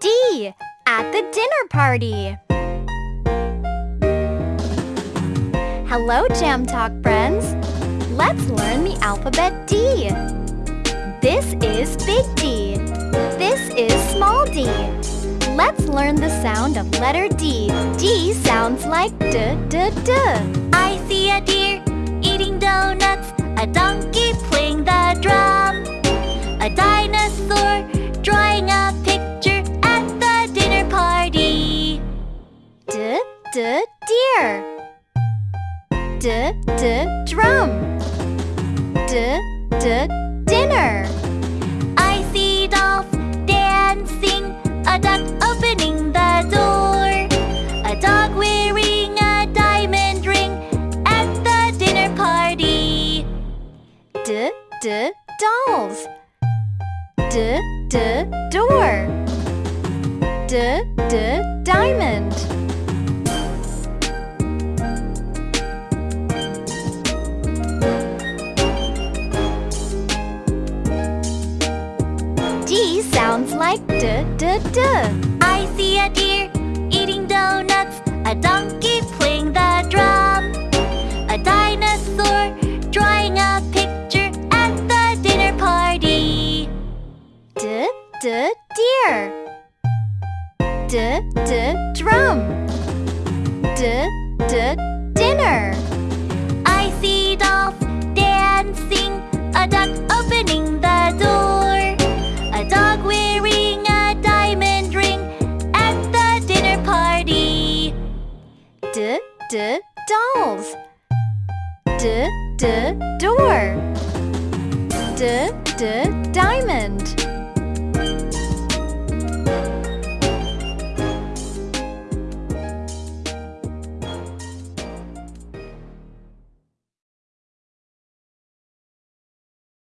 D. At the dinner party. Hello, Jam Talk friends. Let's learn the alphabet D. This is big D. This is small d. Let's learn the sound of letter D. D sounds like d, d, d. I see a deer eating donuts, a donkey playing the drum, a dinosaur D, deer. D, d, drum. D, d, dinner. I see dolls dancing, a duck opening the door, a dog wearing a diamond ring at the dinner party. D, d, dolls. D, d, door. D, d, diamond. Sounds like d, d, d. I see a deer eating donuts, a donkey playing the drum, a dinosaur drawing a picture at the dinner party. D, d, deer. D, d, drum. D, d, dinner. D dolls. D D door. D D